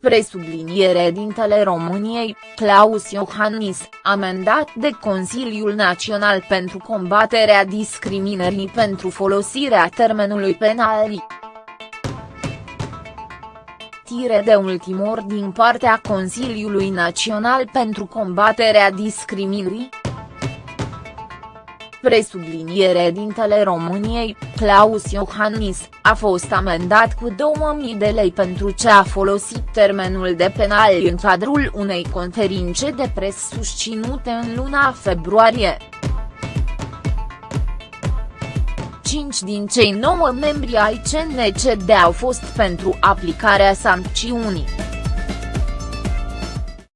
Presubliniere dintele României, Claus Iohannis, amendat de Consiliul Național pentru combaterea discriminării pentru folosirea termenului penal. Tire de ultimor din partea Consiliului Național pentru combaterea discriminării, Presubliniere dintele României, Claus Iohannis, a fost amendat cu 2000 de lei pentru ce a folosit termenul de penal în cadrul unei conferințe de pres susținute în luna februarie. Cinci din cei nouă membri ai CNCD au fost pentru aplicarea sancțiunii.